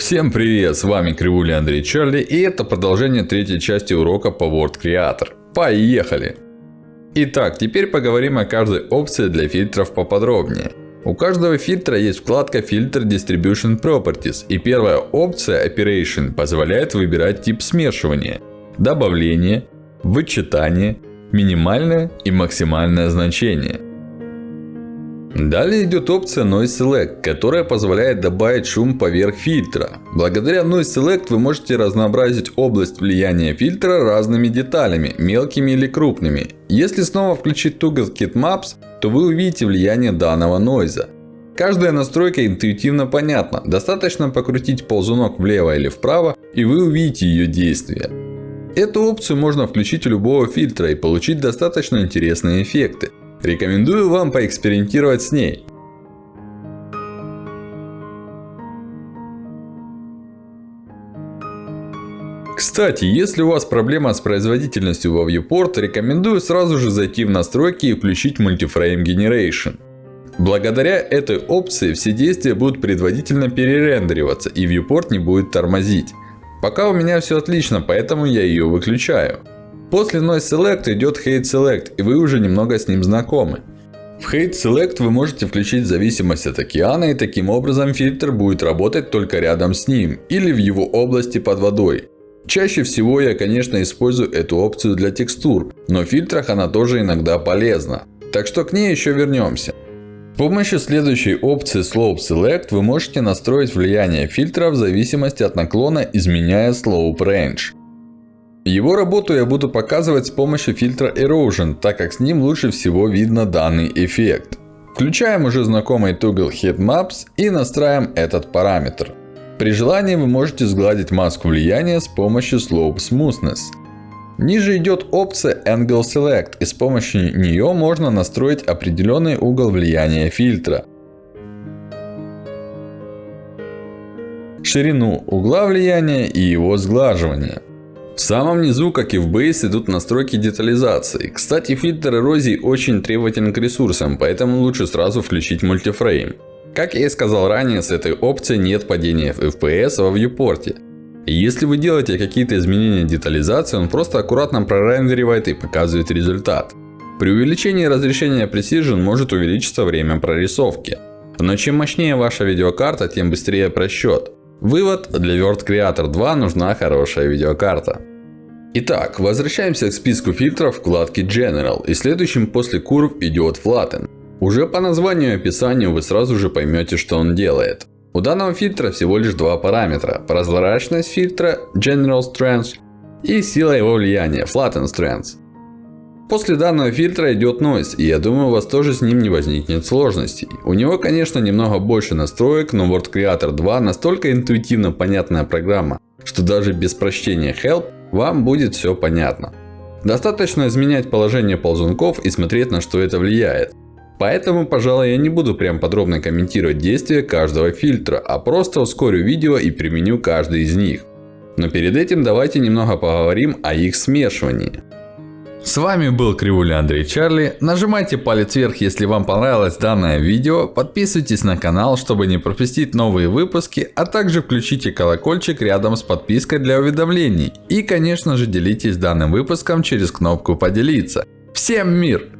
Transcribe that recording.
Всем привет, с вами Кривуля Андрей Чарли и это продолжение третьей части урока по Word Creator. Поехали! Итак, теперь поговорим о каждой опции для фильтров поподробнее. У каждого фильтра есть вкладка фильтр Distribution Properties и первая опция Operation позволяет выбирать тип смешивания, добавление, вычитание, минимальное и максимальное значение. Далее идет опция Noise Select, которая позволяет добавить шум поверх фильтра. Благодаря Noise Select вы можете разнообразить область влияния фильтра разными деталями, мелкими или крупными. Если снова включить Toolkit Maps, то вы увидите влияние данного нойза. Каждая настройка интуитивно понятна. Достаточно покрутить ползунок влево или вправо, и вы увидите ее действие. Эту опцию можно включить у любого фильтра и получить достаточно интересные эффекты. Рекомендую вам поэкспериментировать с ней. Кстати, если у вас проблема с производительностью во Viewport, рекомендую сразу же зайти в настройки и включить Multiframe Generation. Благодаря этой опции все действия будут предварительно перерендериваться и Viewport не будет тормозить. Пока у меня все отлично, поэтому я ее выключаю. После Noise Select идет Hate Select, и вы уже немного с ним знакомы. В Hate Select вы можете включить зависимость от океана, и таким образом фильтр будет работать только рядом с ним, или в его области под водой. Чаще всего я, конечно, использую эту опцию для текстур, но в фильтрах она тоже иногда полезна. Так что к ней еще вернемся. С помощью следующей опции Slope Select вы можете настроить влияние фильтра в зависимости от наклона, изменяя Slope Range. Его работу я буду показывать с помощью фильтра Erosion, так как с ним лучше всего видно данный эффект. Включаем уже знакомый Toggle Head Maps и настраиваем этот параметр. При желании вы можете сгладить маску влияния с помощью Slope Smoothness. Ниже идет опция Angle Select и с помощью нее можно настроить определенный угол влияния фильтра. Ширину угла влияния и его сглаживание. В самом низу, как и в Base, идут настройки детализации. Кстати, фильтр эрозии очень требователен к ресурсам, поэтому лучше сразу включить мультифрейм. Как я и сказал ранее, с этой опцией нет падения FPS во. И если вы делаете какие-то изменения детализации, он просто аккуратно прорендеривает и показывает результат. При увеличении разрешения Precision может увеличиться время прорисовки. Но чем мощнее ваша видеокарта, тем быстрее просчет. Вывод. Для Word Creator 2 нужна хорошая видеокарта. Итак, возвращаемся к списку фильтров вкладки General. И следующим после Curve идет Flatten. Уже по названию и описанию вы сразу же поймете, что он делает. У данного фильтра всего лишь два параметра. Прозрачность фильтра General Strength и сила его влияния Flatten Strength. После данного фильтра идет Noise, и я думаю у вас тоже с ним не возникнет сложностей. У него конечно немного больше настроек, но Word Creator 2 настолько интуитивно понятная программа, что даже без прочтения Help вам будет все понятно. Достаточно изменять положение ползунков и смотреть на что это влияет. Поэтому, пожалуй, я не буду прям подробно комментировать действия каждого фильтра, а просто ускорю видео и применю каждый из них. Но перед этим давайте немного поговорим о их смешивании. С вами был Кривуля Андрей Чарли. Нажимайте палец вверх, если вам понравилось данное видео. Подписывайтесь на канал, чтобы не пропустить новые выпуски. А также включите колокольчик рядом с подпиской для уведомлений. И конечно же делитесь данным выпуском через кнопку поделиться. Всем мир!